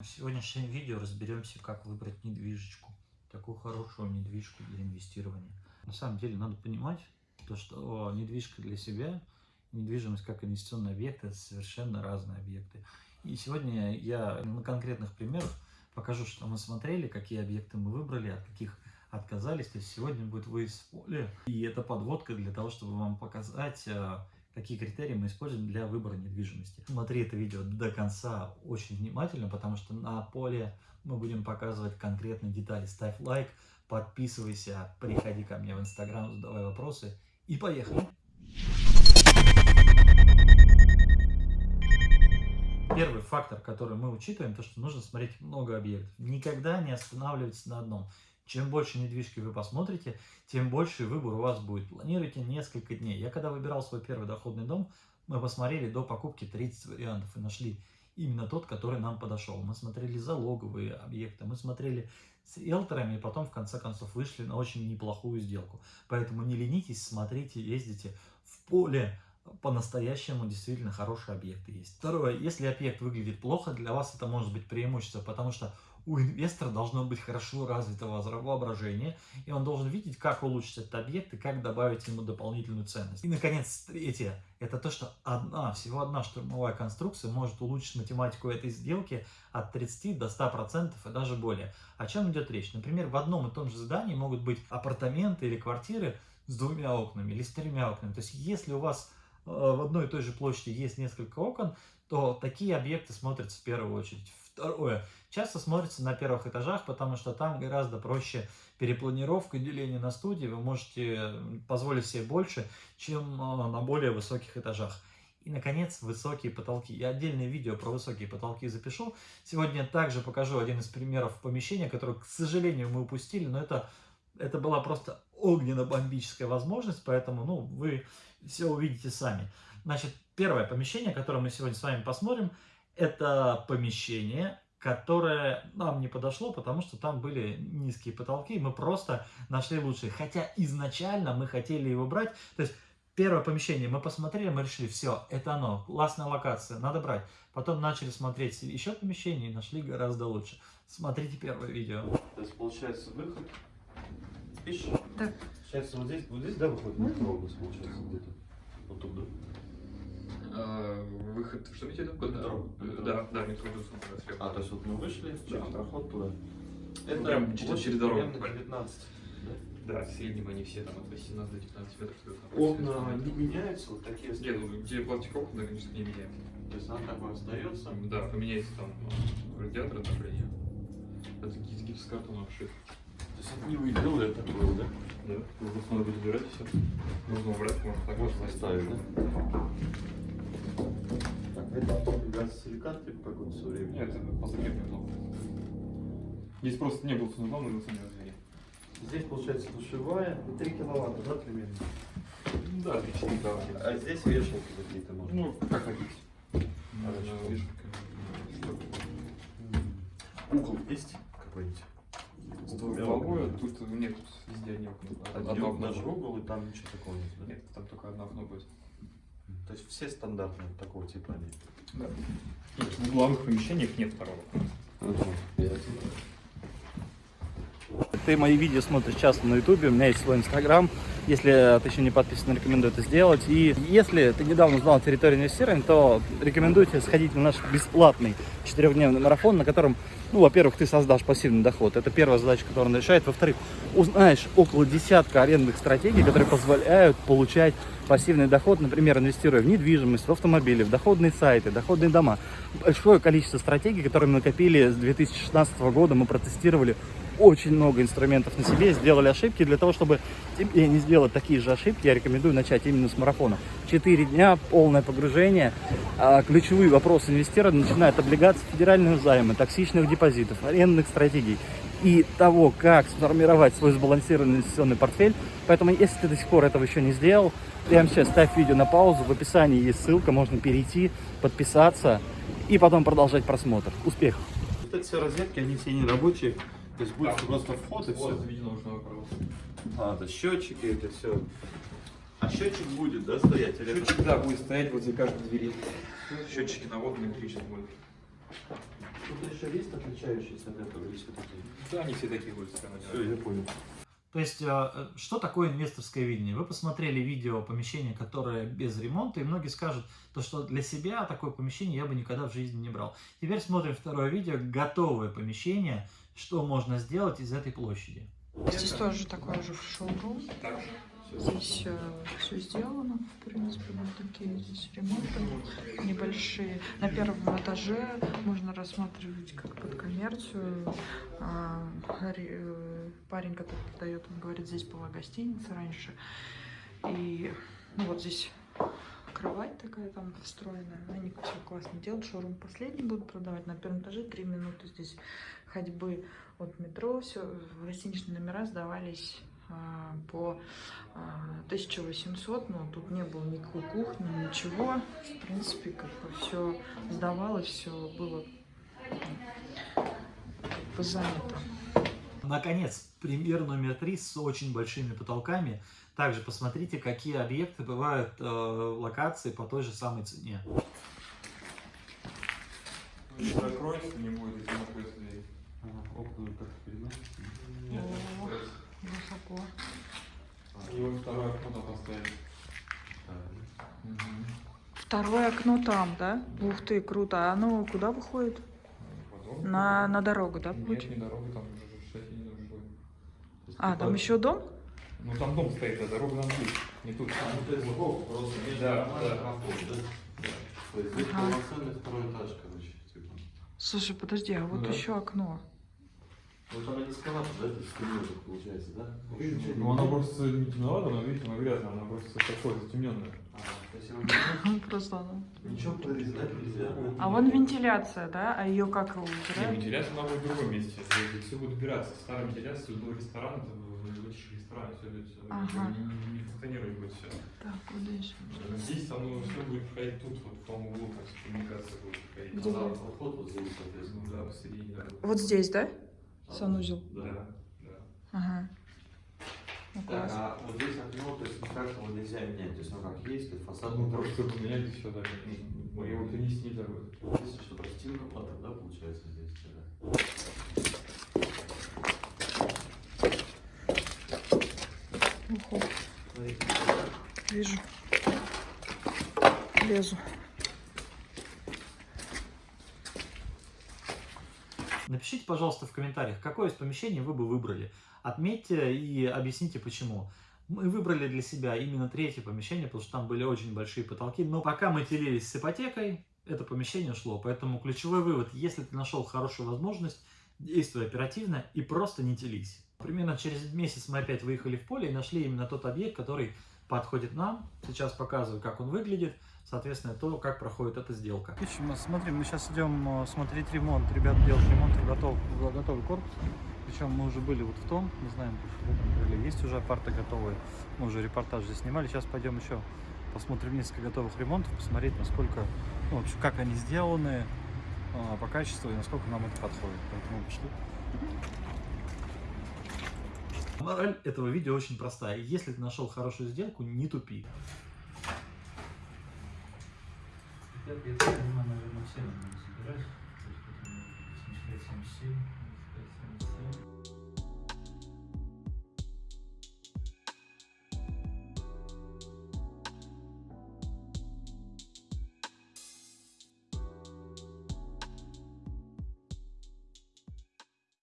В сегодняшнем видео разберемся, как выбрать недвижечку. Такую хорошую недвижку для инвестирования. На самом деле надо понимать, то, что недвижка для себя, недвижимость как инвестиционный объект, это совершенно разные объекты. И сегодня я на конкретных примерах покажу, что мы смотрели, какие объекты мы выбрали, от каких отказались. То есть сегодня будет выезд в поле. И это подводка для того, чтобы вам показать а, какие критерии мы используем для выбора недвижимости. Смотри это видео до конца очень внимательно, потому что на поле мы будем показывать конкретные детали. Ставь лайк, подписывайся, приходи ко мне в инстаграм, задавай вопросы и поехали! Первый фактор, который мы учитываем, то что нужно смотреть много объектов. Никогда не останавливайтесь на одном. Чем больше недвижки вы посмотрите, тем больше выбор у вас будет. Планируйте несколько дней. Я когда выбирал свой первый доходный дом, мы посмотрели до покупки 30 вариантов и нашли именно тот, который нам подошел. Мы смотрели залоговые объекты, мы смотрели с риэлторами, и потом в конце концов вышли на очень неплохую сделку. Поэтому не ленитесь, смотрите, ездите в поле, по-настоящему действительно хорошие объекты есть. Второе, если объект выглядит плохо, для вас это может быть преимущество, потому что у инвестора должно быть хорошо развито воображение, и он должен видеть, как улучшить этот объект и как добавить ему дополнительную ценность. И, наконец, третье, это то, что одна, всего одна штурмовая конструкция может улучшить математику этой сделки от 30 до 100% и даже более. О чем идет речь? Например, в одном и том же здании могут быть апартаменты или квартиры с двумя окнами или с тремя окнами. То есть, если у вас э, в одной и той же площади есть несколько окон, то такие объекты смотрятся в первую очередь. Второе. Часто смотрится на первых этажах, потому что там гораздо проще перепланировка, деление на студии. Вы можете позволить себе больше, чем а, на более высоких этажах. И, наконец, высокие потолки. Я отдельное видео про высокие потолки запишу. Сегодня также покажу один из примеров помещения, которое, к сожалению, мы упустили, но это, это была просто огненно-бомбическая возможность, поэтому ну, вы все увидите сами. Значит, первое помещение, которое мы сегодня с вами посмотрим, это помещение, которое нам не подошло, потому что там были низкие потолки, и мы просто нашли лучшие. Хотя изначально мы хотели его брать, то есть первое помещение мы посмотрели, мы решили, все, это оно, классная локация, надо брать. Потом начали смотреть еще помещение и нашли гораздо лучше. Смотрите первое видео. То есть получается выход. Видишь? Так. Сейчас вот здесь, вот здесь, да, выходит на получается где-то. Вот тут, А, выход, что имеете в виду? Метро. Метро. Да, да, метро слева. А, то есть вот мы вышли, через Да. проход туда. Ну, прям через- через дорогу. примерно 19. да? Да, в среднем они все там от 18 до 19 метров. Окна не меняются, вот такие Нет, ну где пластик окна, конечно, не меняем. То есть она такое остается. Да, поменяется там э, радиатор отопления. Это гипс, гипсокартон обшит. То есть это не вы делали, это такое, да? Да. Вы просто надо будет убирать и все. Нужно убрать, можно так оставить. оставить, да? Это газосиликат типа какой-то все время? Нет, это позакрепный блок. Здесь просто не было функционала, мы его сами развели. Здесь получается душевая, и 3 киловатта, да, примерно? Да, 3-4 да. А здесь вешалки какие-то можно? Ну, как хотите. Хорошо. Можно вешалками. Угол есть какой-нибудь? С двумя окнами? тут нет, тут везде одни окна. Один наш угол, и там ничего такого нет, да? Нет, там только одно окно будет. То есть все стандартные такого типа они? Да. В главных помещениях нет второго. Ты мои видео смотришь часто на ютубе, у меня есть свой инстаграм. Если ты еще не подписан, рекомендую это сделать. И если ты недавно узнал территорию инвестирования, то рекомендую тебе сходить на наш бесплатный четырехдневный марафон, на котором, ну, во-первых, ты создашь пассивный доход. Это первая задача, которую он решает. Во-вторых, узнаешь около десятка арендных стратегий, которые позволяют получать пассивный доход, например, инвестируя в недвижимость, в автомобили, в доходные сайты, доходные дома. Большое количество стратегий, которые мы накопили с 2016 года, мы протестировали очень много инструментов на себе, сделали ошибки. Для того, чтобы тебе не сделать такие же ошибки, я рекомендую начать именно с марафона. Четыре дня, полное погружение. А, Ключевые вопросы инвестирования, начиная от облигаций, федерального займа, токсичных депозитов, арендных стратегий и того, как сформировать свой сбалансированный инвестиционный портфель. Поэтому, если ты до сих пор этого еще не сделал, прямо сейчас ставь видео на паузу, в описании есть ссылка, можно перейти, подписаться и потом продолжать просмотр. Успехов! Вот эти все розетки, они все не рабочие. То есть будет просто вход и все. Вот. А, это счетчики, это все. А счетчик будет, да, стоять? Или это- Счетчик, да, будет стоять возле каждой двери. Счетчики на водные электричество будут. Тут еще есть отличающиеся от этого или все такие? Да, они все такие будут. Все, я понял. То есть, э, что такое инвесторское видение? Вы посмотрели видео помещения, которое без ремонта, и многие скажут, то, что для себя такое помещение я бы никогда в жизни не брал. Теперь смотрим второе видео, готовое помещение, что можно сделать из этой площади. Здесь тоже такой же шоурум. Здесь все сделано, в принципе, вот такие здесь ремонты небольшие. На первом этаже можно рассматривать как под коммерцию. А, э, Парень, который продает, он говорит, здесь была гостиница раньше. И ну, вот здесь кровать такая там встроенная. Они все классно делают. Шоурум последний будут продавать. На первом этаже три минуты здесь ходьбы от метро. Все, гостиничные номера сдавались по а, 1800, но тут не было никакой кухни, ничего. В принципе, как бы все сдавалось, все было м, как бы занято. Наконец, пример номер три с очень большими потолками. Также посмотрите, какие объекты бывают э, в локации по той же самой цене. Не закроется, не будет, если находится дверь. Окна как переносится. Нет. Высоко. И вот второе окно там поставить. Второе окно там, да? Ух ты, круто. А оно куда выходит? Потом. На, на дорогу, да, Нет, путь? не дорога, там уже шасси не нужно. А, там еще дом? Ну там дом стоит, а дорога там тут, не тут. Ну, то есть просто между Да, да. проход, да? То есть здесь Ага. полноценный второй этаж, короче, типа. Слушай, подожди, а вот Да. еще окно. Она не скалата, да, это стремится, получается, да? Ну она просто не темновата, но видите, она грязная, она просто такой затемненная. А, Просто оно. ничего прорезать нельзя. А вон вентиляция, да? А ее как его Не, убирают? вентиляция она будет в другом месте. Все будет убираться. Старая вентиляция, был ресторан, это вытащили ресторан, все все. Ага. Не, не- функционировать будет все. Так, куда еще? Здесь оно все будет проходить тут, вот в том углу, как коммуникация будет проходить. Где? А проход вот здесь, соответственно. Ну да, посередине. Вот здесь, да? Санузел. Да. Да, да. Ага. Ну, Так, класс. а вот здесь окно, то есть никак его нельзя менять, то есть оно как есть, есть фасад Ну, не просто чтобы поменять еще даже. Ну, его перенести нельзя будет. Здесь что, простинка да, получается здесь тогда? Уху. Вижу. Лезу. Напишите, пожалуйста, в комментариях, какое из помещений вы бы выбрали. Отметьте и объясните, почему. Мы выбрали для себя именно третье помещение, потому что там были очень большие потолки. Но пока мы делились с ипотекой, это помещение шло. Поэтому ключевой вывод, если ты нашел хорошую возможность, действуй оперативно и просто не делись. Примерно через месяц мы опять выехали в поле и нашли именно тот объект, который подходит нам. Сейчас показываю, как он выглядит. Соответственно, то, как проходит эта сделка. Смотри, мы сейчас идем смотреть ремонт. Ребят делают ремонт, готов, готовый корпус. Причем мы уже были вот в том, не знаем, крыле есть уже апарты готовые. Мы уже репортаж здесь снимали. Сейчас пойдем еще посмотрим несколько готовых ремонтов, посмотреть, насколько, ну, вообще, как они сделаны а, по качеству и насколько нам это подходит. Поэтому пошли. Мораль этого видео очень простая. Если ты нашел хорошую сделку, не тупи. Я понимаю, наверное, все надо собирать. То есть, 75-77.